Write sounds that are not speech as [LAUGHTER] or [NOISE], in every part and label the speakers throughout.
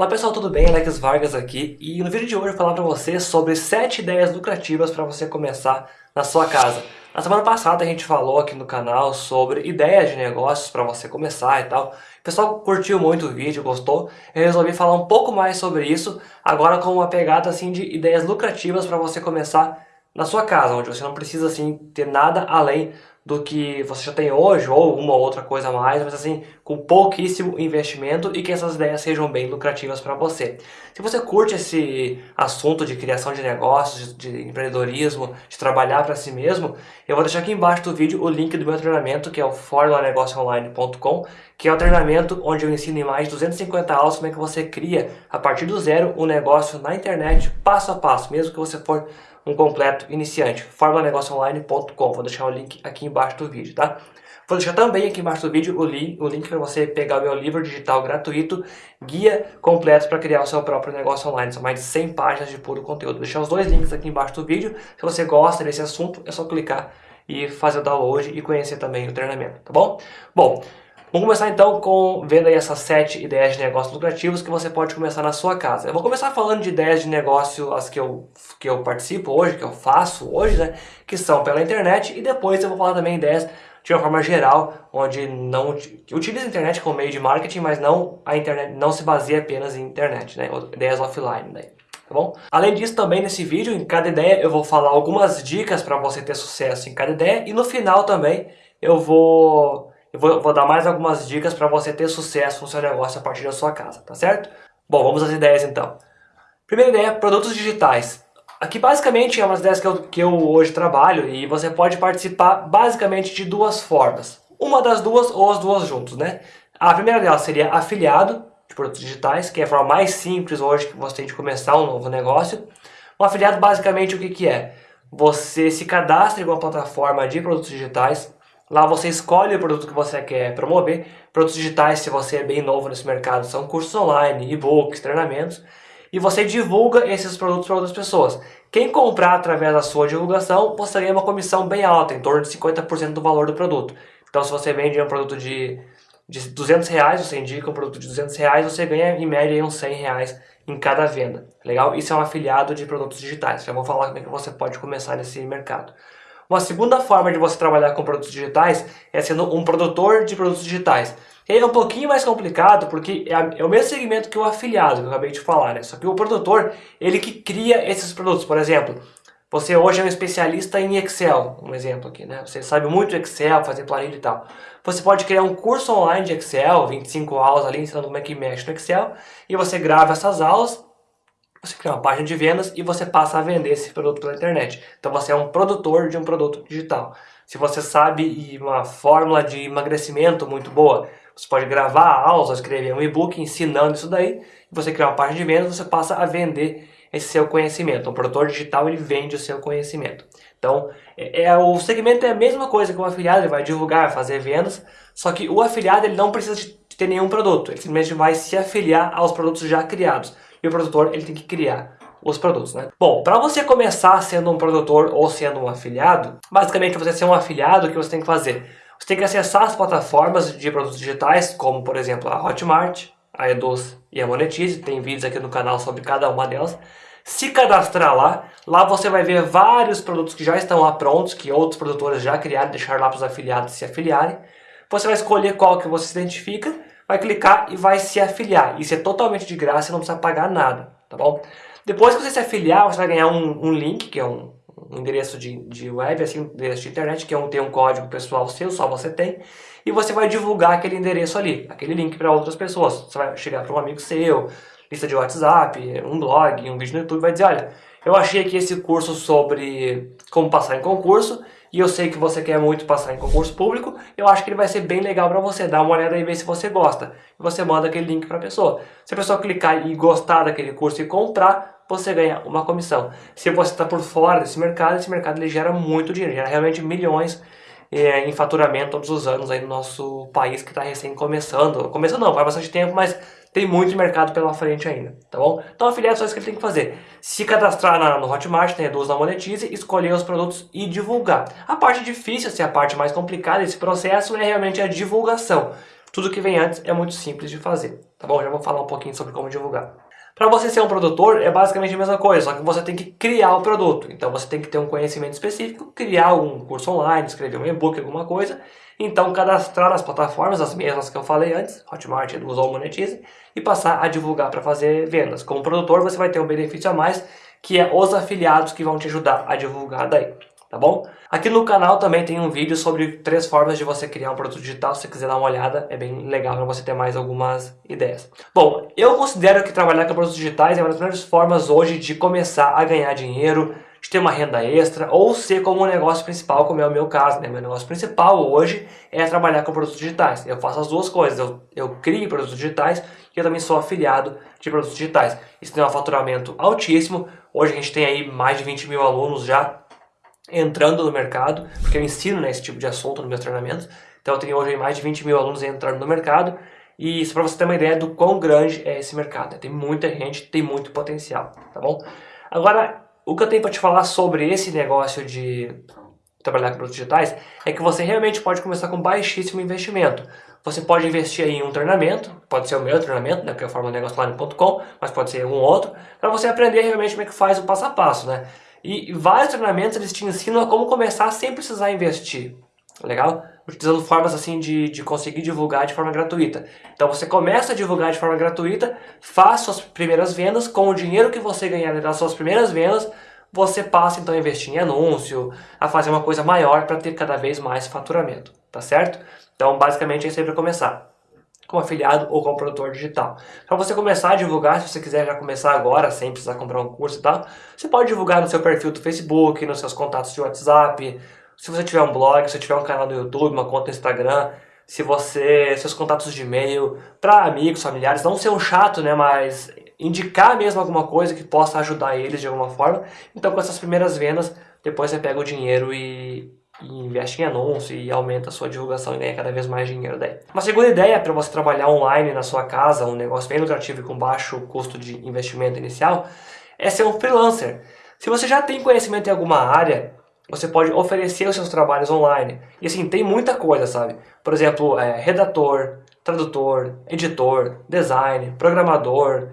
Speaker 1: Olá pessoal, tudo bem? Alex Vargas aqui e no vídeo de hoje eu vou falar para você sobre 7 ideias lucrativas para você começar na sua casa. Na semana passada a gente falou aqui no canal sobre ideias de negócios para você começar e tal. O pessoal curtiu muito o vídeo, gostou. Eu resolvi falar um pouco mais sobre isso, agora com uma pegada assim de ideias lucrativas para você começar na sua casa, onde você não precisa assim ter nada além do que você já tem hoje, ou uma ou outra coisa a mais, mas assim, com pouquíssimo investimento e que essas ideias sejam bem lucrativas para você. Se você curte esse assunto de criação de negócios, de empreendedorismo, de trabalhar para si mesmo, eu vou deixar aqui embaixo do vídeo o link do meu treinamento, que é o formulanegocioonline.com, que é o treinamento onde eu ensino em mais de 250 aulas como é que você cria, a partir do zero, um negócio na internet, passo a passo, mesmo que você for um completo iniciante, formulanegocioonline.com. Vou deixar o link aqui embaixo do vídeo, tá? Vou deixar também aqui embaixo do vídeo o o link para você pegar o meu livro digital gratuito, Guia Completo para Criar o Seu Próprio Negócio Online. São mais de 100 páginas de puro conteúdo. Vou deixar os dois links aqui embaixo do vídeo. Se você gosta desse assunto, é só clicar e fazer o download e conhecer também o treinamento, tá bom? Bom, Vamos começar então com vendo aí essas sete ideias de negócios lucrativos que você pode começar na sua casa. Eu vou começar falando de ideias de negócio, as que eu, que eu participo hoje, que eu faço hoje, né? Que são pela internet e depois eu vou falar também ideias de uma forma geral, onde não utiliza a internet como meio de marketing, mas não a internet não se baseia apenas em internet, né? Ideias offline, né? Tá bom? Além disso, também nesse vídeo, em cada ideia, eu vou falar algumas dicas para você ter sucesso em cada ideia e no final também eu vou eu vou, vou dar mais algumas dicas para você ter sucesso no seu negócio a partir da sua casa, tá certo? Bom, vamos às ideias então. Primeira ideia, produtos digitais. Aqui basicamente é uma das ideias que eu, que eu hoje trabalho e você pode participar basicamente de duas formas. Uma das duas ou as duas juntos, né? A primeira delas seria afiliado de produtos digitais, que é a forma mais simples hoje que você tem de começar um novo negócio. Um afiliado basicamente o que, que é? Você se cadastra em uma plataforma de produtos digitais, Lá você escolhe o produto que você quer promover. Produtos digitais, se você é bem novo nesse mercado, são cursos online, e-books, treinamentos. E você divulga esses produtos para outras pessoas. Quem comprar através da sua divulgação, você ganha uma comissão bem alta, em torno de 50% do valor do produto. Então se você vende um produto de, de 200 reais, você indica um produto de 200 reais, você ganha em média uns 100 reais em cada venda. Legal? Isso é um afiliado de produtos digitais. Já vou falar como é que você pode começar nesse mercado. Uma segunda forma de você trabalhar com produtos digitais é sendo um produtor de produtos digitais. E é um pouquinho mais complicado porque é, é, o mesmo segmento que o afiliado, que eu acabei de falar, né? Só que o produtor, ele que cria esses produtos. Por exemplo, você hoje é um especialista em Excel, um exemplo aqui, né? Você sabe muito Excel, fazer planilha e tal. Você pode criar um curso online de Excel, 25 aulas ali ensinando como é que mexe no Excel, e você grava essas aulas você cria uma página de vendas e você passa a vender esse produto pela internet. Então você é um produtor de um produto digital. Se você sabe uma fórmula de emagrecimento muito boa, você pode gravar aulas, escrever um e-book ensinando isso daí, você cria uma página de vendas, você passa a vender esse seu conhecimento. Um produtor digital ele vende o seu conhecimento. Então, é, é, o segmento é a mesma coisa que o afiliado, ele vai divulgar, fazer vendas, só que o afiliado ele não precisa de ter nenhum produto, ele simplesmente vai se afiliar aos produtos já criados e o produtor ele tem que criar os produtos, né? Bom, para você começar sendo um produtor ou sendo um afiliado, basicamente você ser um afiliado, o que você tem que fazer? Você tem que acessar as plataformas de produtos digitais, como por exemplo a Hotmart, a Eduz e a Monetize, tem vídeos aqui no canal sobre cada uma delas. Se cadastrar lá, lá você vai ver vários produtos que já estão lá prontos, que outros produtores já criaram, deixar lá para os afiliados se afiliarem. Você vai escolher qual que você se identifica vai clicar e vai se afiliar. Isso é totalmente de graça, você não precisa pagar nada, tá bom? Depois que você se afiliar, você vai ganhar um, um link, que é um, endereço de, de web, assim, endereço de internet, que é um, tem um código pessoal seu, só você tem, e você vai divulgar aquele endereço ali, aquele link para outras pessoas. Você vai chegar para um amigo seu, lista de WhatsApp, um blog, um vídeo no YouTube, vai dizer, olha, eu achei aqui esse curso sobre como passar em concurso, e eu sei que você quer muito passar em concurso público, eu acho que ele vai ser bem legal para você. Dá uma olhada e ver se você gosta. E você manda aquele link para a pessoa. Se a pessoa clicar e gostar daquele curso e comprar, você ganha uma comissão. Se você está por fora desse mercado, esse mercado ele gera muito dinheiro, gera realmente milhões é, em faturamento todos os anos aí no nosso país que está recém começando. Começando não, faz bastante tempo, mas tem muito mercado pela frente ainda, tá bom? Então afiliado é só isso que ele tem que fazer. Se cadastrar na, no Hotmart, na Reduz, na Monetize, escolher os produtos e divulgar. A parte difícil, assim, a parte mais complicada desse processo é realmente a divulgação. Tudo que vem antes é muito simples de fazer, tá bom? Já vou falar um pouquinho sobre como divulgar. Para você ser um produtor é basicamente a mesma coisa, só que você tem que criar o produto. Então você tem que ter um conhecimento específico, criar um curso online, escrever um e-book, alguma coisa. Então cadastrar nas plataformas, as mesmas que eu falei antes, Hotmart, Eduz ou Monetize, e passar a divulgar para fazer vendas. Como produtor você vai ter um benefício a mais, que é os afiliados que vão te ajudar a divulgar daí tá bom? Aqui no canal também tem um vídeo sobre três formas de você criar um produto digital, se você quiser dar uma olhada, é bem legal para você ter mais algumas ideias. Bom, eu considero que trabalhar com produtos digitais é uma das melhores formas hoje de começar a ganhar dinheiro, de ter uma renda extra ou ser como um negócio principal, como é o meu caso. Né? Meu negócio principal hoje é trabalhar com produtos digitais. Eu faço as duas coisas, eu, eu crio produtos digitais e eu também sou afiliado de produtos digitais. Isso tem um faturamento altíssimo. Hoje a gente tem aí mais de 20 mil alunos já entrando no mercado, porque eu ensino né, esse tipo de assunto nos meus treinamentos. Então eu tenho hoje mais de 20 mil alunos entrando no mercado. E isso para você ter uma ideia do quão grande é esse mercado. Tem muita gente, tem muito potencial, tá bom? Agora, o que eu tenho para te falar sobre esse negócio de trabalhar com produtos digitais é que você realmente pode começar com baixíssimo investimento. Você pode investir em um treinamento, pode ser o meu treinamento, né, que é o formanegociolane.com, mas pode ser algum outro, para você aprender realmente como é que faz o passo a passo, né? E vários treinamentos eles te ensinam a como começar sem precisar investir. Legal? Utilizando formas assim de, de conseguir divulgar de forma gratuita. Então você começa a divulgar de forma gratuita, faz suas primeiras vendas, com o dinheiro que você ganhar das suas primeiras vendas, você passa então a investir em anúncio, a fazer uma coisa maior para ter cada vez mais faturamento, tá certo? Então basicamente é sempre começar como afiliado ou como produtor digital. Para você começar a divulgar, se você quiser já começar agora, sem precisar comprar um curso e tal, você pode divulgar no seu perfil do Facebook, nos seus contatos de WhatsApp, se você tiver um blog, se você tiver um canal no YouTube, uma conta no Instagram, se você, seus contatos de e-mail, para amigos, familiares, não ser um chato, né, mas indicar mesmo alguma coisa que possa ajudar eles de alguma forma. Então com essas primeiras vendas, depois você pega o dinheiro e, e investe em anúncio e aumenta a sua divulgação e ganha cada vez mais dinheiro daí. Uma segunda ideia para você trabalhar online na sua casa, um negócio bem lucrativo e com baixo custo de investimento inicial, é ser um freelancer. Se você já tem conhecimento em alguma área, você pode oferecer os seus trabalhos online. E assim, tem muita coisa, sabe? Por exemplo, é, redator, tradutor, editor, design, programador,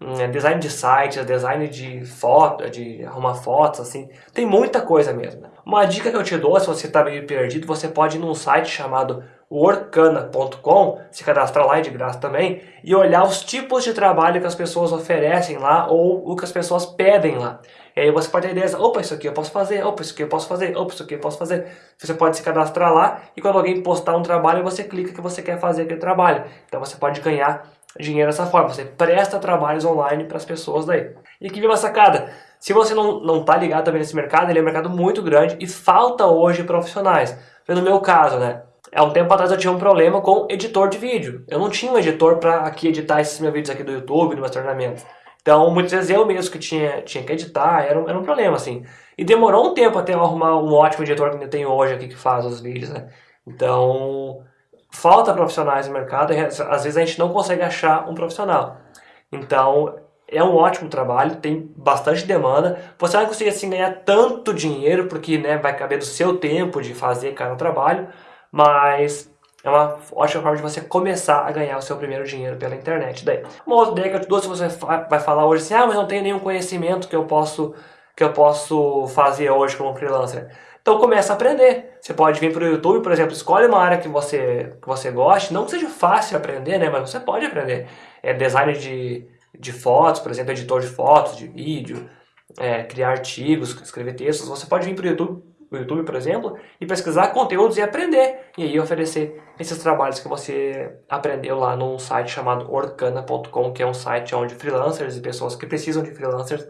Speaker 1: hum, é, design de sites, design de foto, de arrumar fotos, assim. Tem muita coisa mesmo. Uma dica que eu te dou, se você está meio perdido, você pode ir num site chamado workana.com, se cadastrar lá é de graça também, e olhar os tipos de trabalho que as pessoas oferecem lá ou o que as pessoas pedem lá. E aí você pode ter ideia, opa, isso aqui eu posso fazer, opa, isso aqui eu posso fazer, opa, isso aqui eu posso fazer. Você pode se cadastrar lá e quando alguém postar um trabalho, você clica que você quer fazer aquele trabalho. Então você pode ganhar dinheiro dessa forma, você presta trabalhos online para as pessoas daí. E aqui vem uma sacada, se você não, não tá ligado também nesse mercado, ele é um mercado muito grande e falta hoje profissionais. No meu caso, né? Há um tempo atrás eu tinha um problema com editor de vídeo. Eu não tinha um editor para aqui editar esses meus vídeos aqui do YouTube, nos meus treinamentos. Então, muitas vezes eu mesmo que tinha, tinha que editar, era um, era um problema, assim. E demorou um tempo até eu arrumar um ótimo editor que eu tenho hoje aqui que faz os vídeos, né? Então, falta profissionais no mercado, e às vezes a gente não consegue achar um profissional. Então, é um ótimo trabalho, tem bastante demanda. Você vai conseguir assim ganhar tanto dinheiro, porque né, vai caber do seu tempo de fazer cada trabalho, mas é uma ótima forma de você começar a ganhar o seu primeiro dinheiro pela internet. Daí. Uma outra ideia que eu te dou, se você vai falar hoje assim, ah, mas não tenho nenhum conhecimento que eu posso, que eu posso fazer hoje como freelancer. Então começa a aprender. Você pode vir para o YouTube, por exemplo, escolhe uma área que você, que você goste, não que seja fácil aprender, né, mas você pode aprender. É design de de fotos, por exemplo, editor de fotos, de vídeo, é, criar artigos, escrever textos, você pode vir para o YouTube, YouTube, por exemplo, e pesquisar conteúdos e aprender. E aí oferecer esses trabalhos que você aprendeu lá num site chamado orkana.com, que é um site onde freelancers e pessoas que precisam de freelancers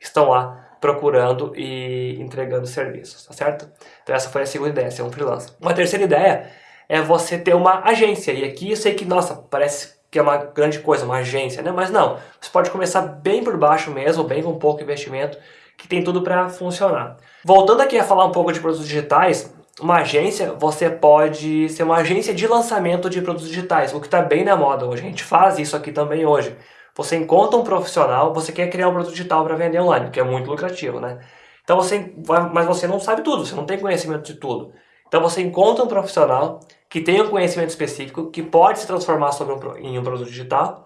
Speaker 1: estão lá procurando e entregando serviços, tá certo? Então essa foi a segunda ideia, ser um freelancer. Uma terceira ideia é você ter uma agência. E aqui eu sei que, nossa, parece que é uma grande coisa, uma agência, né? Mas não, você pode começar bem por baixo mesmo, bem com pouco investimento, que tem tudo para funcionar. Voltando aqui a falar um pouco de produtos digitais, uma agência, você pode ser uma agência de lançamento de produtos digitais, o que está bem na moda hoje. A gente faz isso aqui também hoje. Você encontra um profissional, você quer criar um produto digital para vender online, que é muito lucrativo, né? Então você, mas você não sabe tudo, você não tem conhecimento de tudo. Então você encontra um profissional que tem um conhecimento específico, que pode se transformar um, em um produto digital,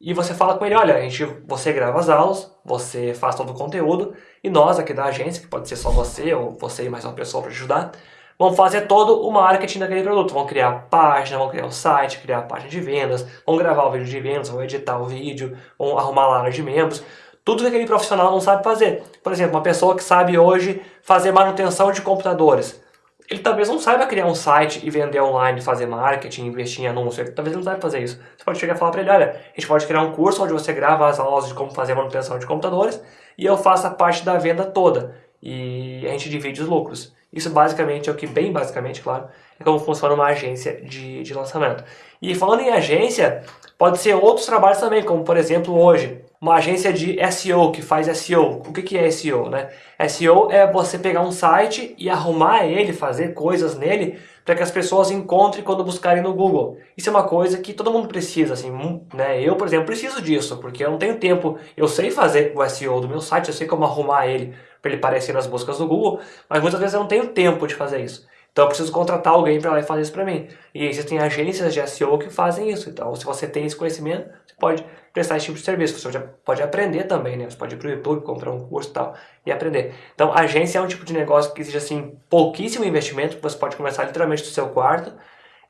Speaker 1: e você fala com ele, olha, a gente, você grava as aulas, você faz todo o conteúdo, e nós aqui da agência, que pode ser só você, ou você e mais uma pessoa para ajudar, vão fazer todo o marketing daquele produto. Vão criar página, vão criar o site, criar a página de vendas, vão gravar o vídeo de vendas, vão editar o vídeo, vão arrumar a área de membros. Tudo que aquele profissional não sabe fazer. Por exemplo, uma pessoa que sabe hoje fazer manutenção de computadores. Ele talvez não saiba criar um site e vender online, fazer marketing, investir em anúncio. Ele talvez não saiba fazer isso. Você pode chegar e falar para ele, olha, a gente pode criar um curso onde você grava as aulas de como fazer manutenção de computadores e eu faço a parte da venda toda. E a gente divide os lucros. Isso basicamente é o que, bem basicamente, claro, é como funciona uma agência de, de lançamento. E falando em agência, pode ser outros trabalhos também, como por exemplo hoje, uma agência de SEO que faz SEO. O que, que é SEO? Né? SEO é você pegar um site e arrumar ele, fazer coisas nele para que as pessoas encontrem quando buscarem no Google. Isso é uma coisa que todo mundo precisa, assim, né? Eu, por exemplo, preciso disso, porque eu não tenho tempo. Eu sei fazer o SEO do meu site, eu sei como arrumar ele para ele aparecer nas buscas do Google, mas muitas vezes eu não tenho tempo de fazer isso. Então eu preciso contratar alguém para lá fazer isso para mim. E existem agências de SEO que fazem isso. Então se você tem esse conhecimento, você pode prestar esse tipo de serviço. Você pode aprender também, né? Você pode ir para o YouTube, comprar um curso e tal e aprender. Então agência é um tipo de negócio que exige assim pouquíssimo investimento, você pode começar literalmente do seu quarto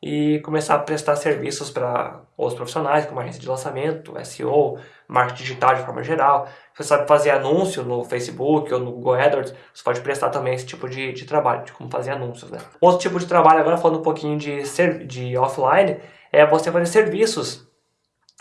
Speaker 1: e começar a prestar serviços para outros profissionais, como agência de lançamento, SEO, marketing digital de forma geral. Você sabe fazer anúncio no Facebook ou no Google AdWords, você pode prestar também esse tipo de, de trabalho, de como fazer anúncios. Né? Outro tipo de trabalho, agora falando um pouquinho de, de offline, é você fazer serviços.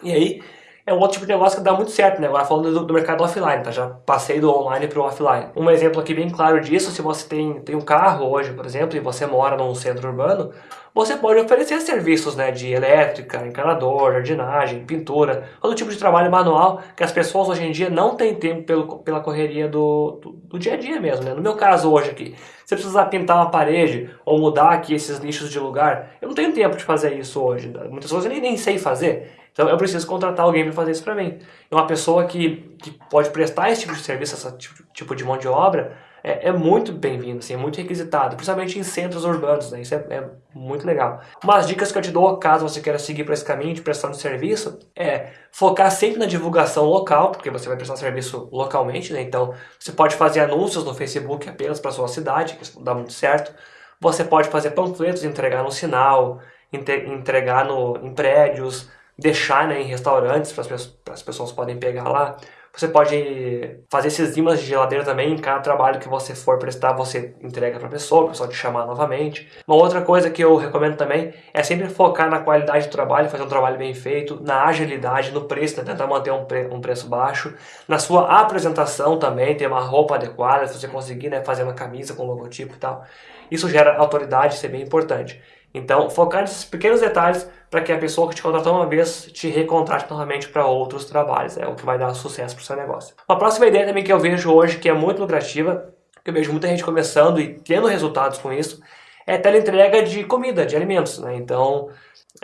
Speaker 1: E aí, é um outro tipo de negócio que dá muito certo, né? Agora falando do, do mercado offline, tá? Já passei do online para o offline. Um exemplo aqui bem claro disso, se você tem, tem um carro hoje, por exemplo, e você mora num centro urbano, você pode oferecer serviços né, de elétrica, encanador, jardinagem, pintura, todo tipo de trabalho manual que as pessoas hoje em dia não têm tempo pelo, pela correria do, do, do, dia a dia mesmo. Né? No meu caso hoje aqui, se eu precisar pintar uma parede ou mudar aqui esses lixos de lugar, eu não tenho tempo de fazer isso hoje. Muitas coisas eu nem, nem sei fazer. Então eu preciso contratar alguém para fazer isso para mim. E uma pessoa que, que pode prestar esse tipo de serviço, esse tipo, de mão de obra, é, é muito bem-vindo, assim, é muito requisitado, principalmente em centros urbanos, né? isso é, é, muito legal. Umas dicas que eu te dou, caso você queira seguir para esse caminho de prestação de serviço, é focar sempre na divulgação local, porque você vai prestar serviço localmente, né? então você pode fazer anúncios no Facebook apenas para sua cidade, que isso dá muito certo. Você pode fazer panfletos, entregar no sinal, entregar no, em prédios, deixar né, em restaurantes para as pessoas podem pegar lá. Você pode fazer esses imãs de geladeira também, em cada trabalho que você for prestar, você entrega para a pessoa, a pessoa te chamar novamente. Uma outra coisa que eu recomendo também é sempre focar na qualidade do trabalho, fazer um trabalho bem feito, na agilidade, no preço, né? tentar manter um, pre um preço baixo. Na sua apresentação também, ter uma roupa adequada, se você conseguir né, fazer uma camisa com logotipo e tal. Isso gera autoridade, isso é bem importante. Então, focar nesses pequenos detalhes para que a pessoa que te contratou uma vez te recontrate novamente para outros trabalhos. É o que vai dar sucesso para o seu negócio. Uma próxima ideia também que eu vejo hoje, que é muito lucrativa, que eu vejo muita gente começando e tendo resultados com isso, é teleentrega de comida, de alimentos. Né? Então,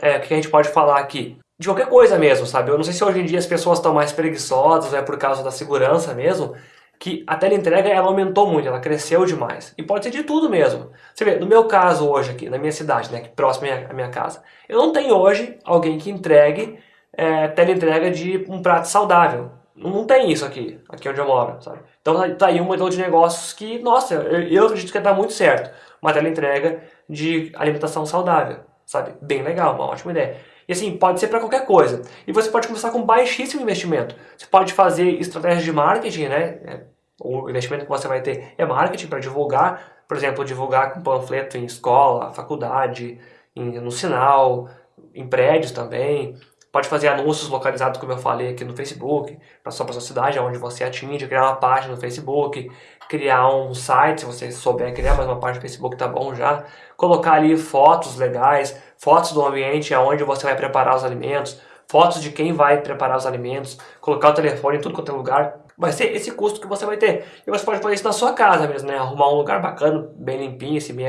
Speaker 1: é, o que a gente pode falar aqui? De qualquer coisa mesmo, sabe? Eu não sei se hoje em dia as pessoas estão mais preguiçosas, é por causa da segurança mesmo, que a teleentrega ela aumentou muito, ela cresceu demais. E pode ser de tudo mesmo. Você vê, no meu caso hoje aqui, na minha cidade, né, próximo à minha casa, eu não tenho hoje alguém que entregue é, teleentrega de um prato saudável. Não tem isso aqui, aqui onde eu moro, sabe? Então tá, tá aí um modelo de negócios que, nossa, eu, eu acredito que dar muito certo. Uma teleentrega de alimentação saudável, sabe? Bem legal, uma ótima ideia. E assim, pode ser para qualquer coisa. E você pode começar com baixíssimo investimento. Você pode fazer estratégias de marketing, né? É, o investimento que você vai ter é marketing para divulgar, por exemplo, divulgar com panfleto em escola, faculdade, em, no sinal, em prédios também. Pode fazer anúncios localizados, como eu falei aqui no Facebook, para só para sua cidade, onde você atinge, criar uma página no Facebook, criar um site, se você souber criar mais uma página no Facebook, tá bom já. Colocar ali fotos legais, fotos do ambiente onde você vai preparar os alimentos, fotos de quem vai preparar os alimentos, colocar o telefone em tudo quanto é lugar. Vai ser esse custo que você vai ter. E você pode fazer isso na sua casa mesmo, né? Arrumar um lugar bacana, bem limpinho, assim, bem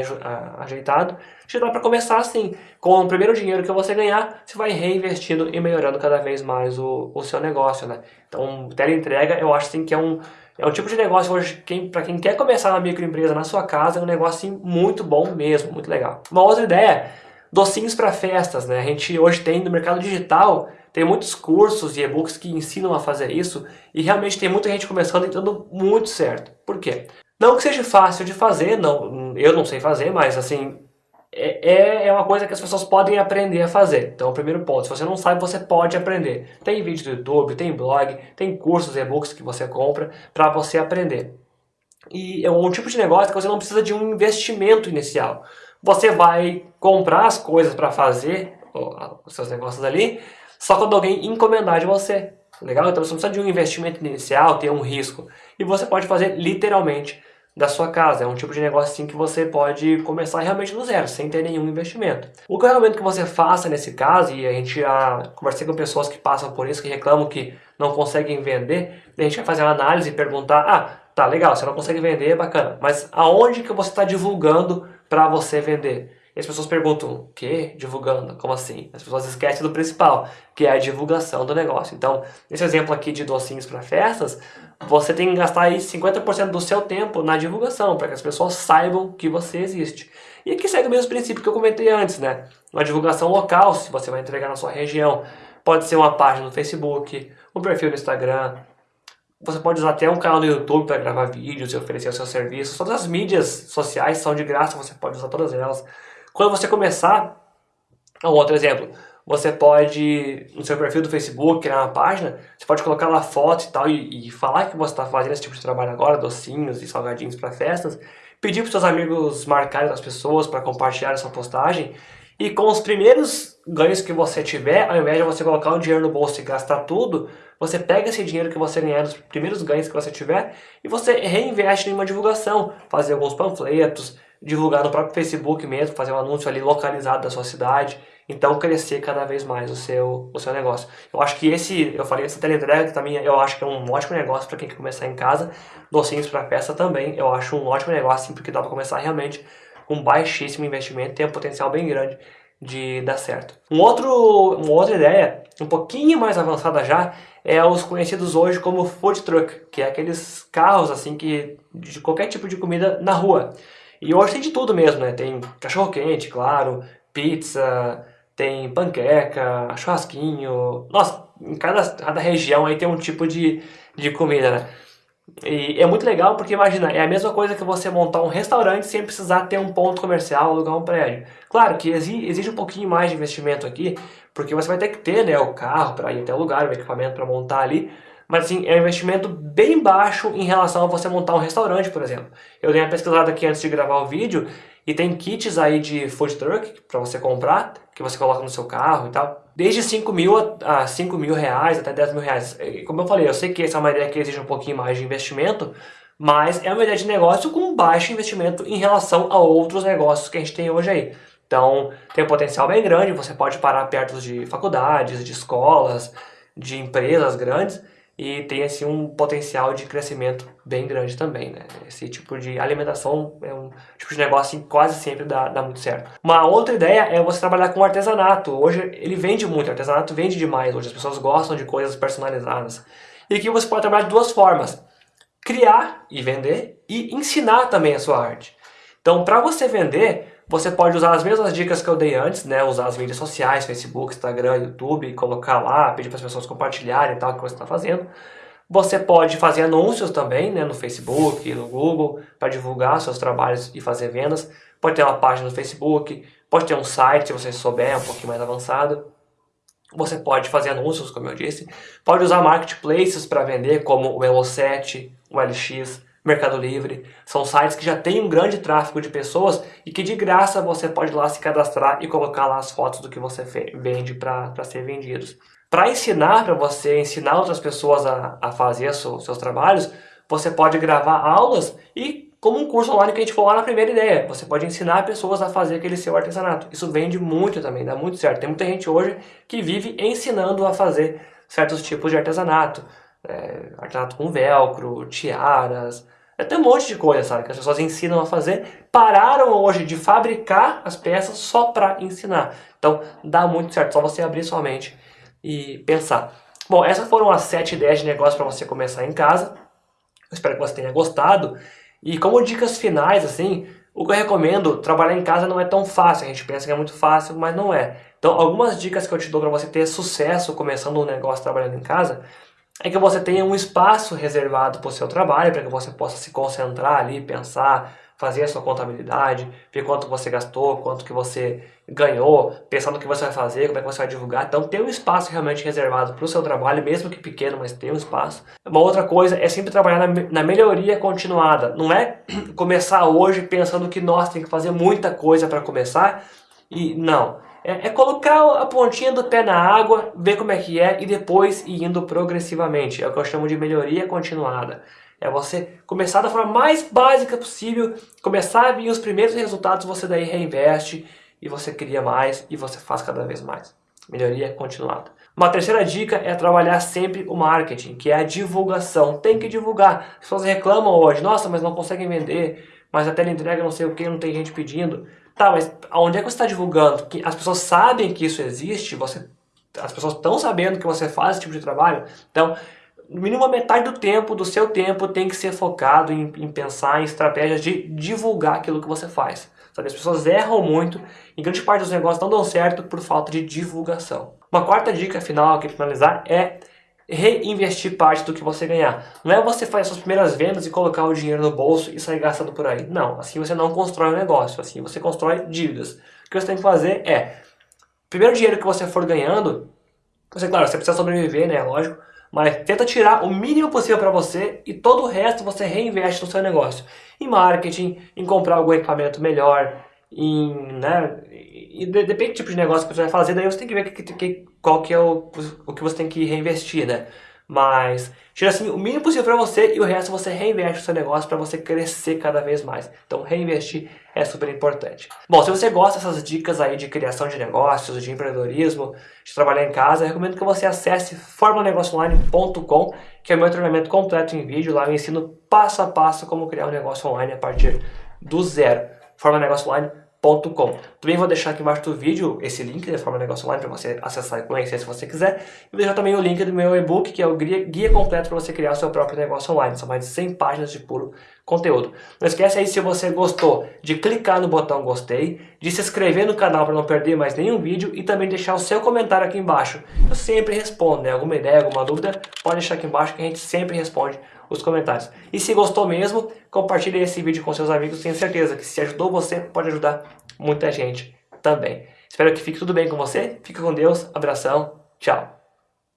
Speaker 1: ajeitado. Já dá para começar assim. Com o primeiro dinheiro que você ganhar, você vai reinvestindo e melhorando cada vez mais o, o seu negócio, né? Então, teleentrega, eu acho assim que é um É um tipo de negócio hoje, quem, para quem quer começar uma microempresa na sua casa, é um negócio assim, muito bom mesmo, muito legal. Uma outra ideia, docinhos para festas, né? A gente hoje tem no mercado digital, tem muitos cursos e e-books que ensinam a fazer isso e realmente tem muita gente começando e dando muito certo. Por quê? Não que seja fácil de fazer, não, eu não sei fazer, mas assim, é, é, é uma coisa que as pessoas podem aprender a fazer. Então, o primeiro ponto, se você não sabe, você pode aprender. Tem vídeo do YouTube, tem blog, tem cursos, e-books que você compra para você aprender. E é um tipo de negócio que você não precisa de um investimento inicial. Você vai comprar as coisas para fazer os seus negócios ali, só quando alguém encomendar de você. Legal? Então você não precisa de um investimento inicial, ter um risco. E você pode fazer literalmente da sua casa. É um tipo de negócio assim que você pode começar realmente do zero, sem ter nenhum investimento. O que eu recomendo que você faça nesse caso, e a gente já conversei com pessoas que passam por isso, que reclamam que não conseguem vender, a gente vai fazer uma análise e perguntar, ah, tá legal, você não consegue vender, bacana, mas aonde que você está divulgando para você vender? E as pessoas perguntam, o quê? Divulgando? Como assim? As pessoas esquecem do principal, que é a divulgação do negócio. Então, nesse exemplo aqui de docinhos para festas, você tem que gastar aí 50% do seu tempo na divulgação, para que as pessoas saibam que você existe. E aqui segue o mesmo princípio que eu comentei antes, né? Uma divulgação local, se você vai entregar na sua região. Pode ser uma página no Facebook, um perfil no Instagram, você pode usar até um canal no YouTube para gravar vídeos e oferecer os seus serviços. Todas as mídias sociais são de graça, você pode usar todas elas. Quando você começar, um outro exemplo, você pode, no seu perfil do Facebook, criar uma página, você pode colocar lá fotos e tal, e, e falar que você está fazendo esse tipo de trabalho agora, docinhos e salgadinhos para festas, pedir para seus amigos marcarem as pessoas para compartilhar essa postagem, e com os primeiros ganhos que você tiver, ao invés de você colocar o dinheiro no bolso e gastar tudo, você pega esse dinheiro que você ganhar dos primeiros ganhos que você tiver e você reinveste em uma divulgação, fazer alguns panfletos, divulgar no próprio Facebook mesmo, fazer um anúncio ali localizado da sua cidade, então crescer cada vez mais o seu, o seu negócio. Eu acho que esse, eu falei esse teleentrega que também eu acho que é um ótimo negócio para quem quer começar em casa, docinhos para festa também, eu acho um ótimo negócio porque dá para começar realmente com baixíssimo investimento, tem um potencial bem grande de dar certo. Um outro, uma outra ideia, um pouquinho mais avançada já, é os conhecidos hoje como food truck, que é aqueles carros assim que de qualquer tipo de comida na rua. E hoje tem de tudo mesmo, né? Tem cachorro quente, claro, pizza, tem panqueca, churrasquinho. Nossa, em cada, cada região aí tem um tipo de, de comida, né? E é muito legal porque, imagina, é a mesma coisa que você montar um restaurante sem precisar ter um ponto comercial, alugar um prédio. Claro que exige um pouquinho mais de investimento aqui, porque você vai ter que ter né, o carro para ir até o lugar, o equipamento para montar ali, mas assim, é um investimento bem baixo em relação a você montar um restaurante, por exemplo. Eu dei uma pesquisada aqui antes de gravar o vídeo e tem kits aí de food truck para você comprar, que você coloca no seu carro e tal. Desde 5 mil a 5 mil reais até 10 mil reais. Como eu falei, eu sei que essa é uma ideia que exige um pouquinho mais de investimento, mas é uma ideia de negócio com baixo investimento em relação a outros negócios que a gente tem hoje aí. Então, tem um potencial bem grande, você pode parar perto de faculdades, de escolas, de empresas grandes, e tem assim um potencial de crescimento bem grande também, né? Esse tipo de alimentação é um tipo de negócio que quase sempre dá, dá muito certo. Uma outra ideia é você trabalhar com artesanato. Hoje ele vende muito, artesanato vende demais, hoje as pessoas gostam de coisas personalizadas. E aqui você pode trabalhar de duas formas. Criar e vender e ensinar também a sua arte. Então, para você vender, você pode usar as mesmas dicas que eu dei antes, né? Usar as mídias sociais, Facebook, Instagram, YouTube, colocar lá, pedir para as pessoas compartilharem e tal o que você está fazendo. Você pode fazer anúncios também, né? No Facebook, no Google, para divulgar seus trabalhos e fazer vendas. Pode ter uma página no Facebook, pode ter um site, se você souber, um pouquinho mais avançado. Você pode fazer anúncios, como eu disse. Pode usar marketplaces para vender, como o Elo7, o LX, Mercado Livre. São sites que já têm um grande tráfego de pessoas e que de graça você pode lá se cadastrar e colocar lá as fotos do que você vende para ser vendidos. Para ensinar, para você ensinar outras pessoas a, a fazer os seus trabalhos, você pode gravar aulas e como um curso online que a gente falou lá na primeira ideia, você pode ensinar pessoas a fazer aquele seu artesanato. Isso vende muito também, dá muito certo. Tem muita gente hoje que vive ensinando a fazer certos tipos de artesanato. É, artesanato com velcro, tiaras, tem um monte de coisa, sabe, que as pessoas ensinam a fazer. Pararam hoje de fabricar as peças só para ensinar. Então, dá muito certo, só você abrir sua mente e pensar. Bom, essas foram as sete ideias de negócio para você começar em casa. Eu espero que você tenha gostado. E como dicas finais, assim, o que eu recomendo, trabalhar em casa não é tão fácil. A gente pensa que é muito fácil, mas não é. Então, algumas dicas que eu te dou para você ter sucesso começando um negócio trabalhando em casa é que você tenha um espaço reservado para o seu trabalho, para que você possa se concentrar ali, pensar, fazer a sua contabilidade, ver quanto você gastou, quanto que você ganhou, pensar no que você vai fazer, como é que você vai divulgar. Então tem um espaço realmente reservado para o seu trabalho, mesmo que pequeno, mas tem um espaço. Uma outra coisa é sempre trabalhar na, na melhoria continuada. Não é [CLEARS THROAT] começar hoje pensando que nós tem que fazer muita coisa para começar e não. É, é, colocar a pontinha do pé na água, ver como é que é e depois ir indo progressivamente. É o que eu chamo de melhoria continuada. É você começar da forma mais básica possível, começar a vir os primeiros resultados, você daí reinveste e você cria mais e você faz cada vez mais. Melhoria continuada. Uma terceira dica é trabalhar sempre o marketing, que é a divulgação. Tem que divulgar. As pessoas reclamam hoje, nossa, mas não conseguem vender, mas a entrega não sei o que, não tem gente pedindo. Tá, mas aonde é que você está divulgando? Que as pessoas sabem que isso existe, você, as pessoas estão sabendo que você faz esse tipo de trabalho. Então, no mínimo metade do tempo, do seu tempo, tem que ser focado em, em pensar em estratégias de divulgar aquilo que você faz. Sabe? As pessoas erram muito e grande parte dos negócios não dão certo por falta de divulgação. Uma quarta dica final aqui para finalizar é reinvestir parte do que você ganhar. Não é você fazer suas primeiras vendas e colocar o dinheiro no bolso e sair gastando por aí. Não, assim você não constrói um negócio, assim você constrói dívidas. O que você tem que fazer é, primeiro dinheiro que você for ganhando, você, claro, você precisa sobreviver, né, lógico, mas tenta tirar o mínimo possível para você e todo o resto você reinveste no seu negócio. Em marketing, em comprar algum equipamento melhor, em, né, e depende do tipo de negócio que você vai fazer, daí você tem que ver que, que, qual que é o, o que você tem que reinvestir, né? Mas tira assim o mínimo possível para você e o resto você reinveste no seu negócio para você crescer cada vez mais. Então reinvestir é super importante. Bom, se você gosta dessas dicas aí de criação de negócios, de empreendedorismo, de trabalhar em casa, eu recomendo que você acesse formanegocioonline.com, que é o meu treinamento completo em vídeo. Lá eu ensino passo a passo como criar um negócio online a partir do zero. formanegocioonline.com também vou deixar aqui embaixo do vídeo esse link da Forma Negócio Online para você acessar e conhecer se você quiser. E vou deixar também o link do meu e-book, que é o guia, completo para você criar o seu próprio negócio online. São mais de 100 páginas de puro conteúdo. Não esquece aí, se você gostou, de clicar no botão gostei, de se inscrever no canal para não perder mais nenhum vídeo e também deixar o seu comentário aqui embaixo. Eu sempre respondo, né? Alguma ideia, alguma dúvida, pode deixar aqui embaixo que a gente sempre responde os comentários. E se gostou mesmo, compartilhe esse vídeo com seus amigos, tenho certeza que se ajudou você, pode ajudar muita gente também. Espero que fique tudo bem com você, fique com Deus, abração, tchau!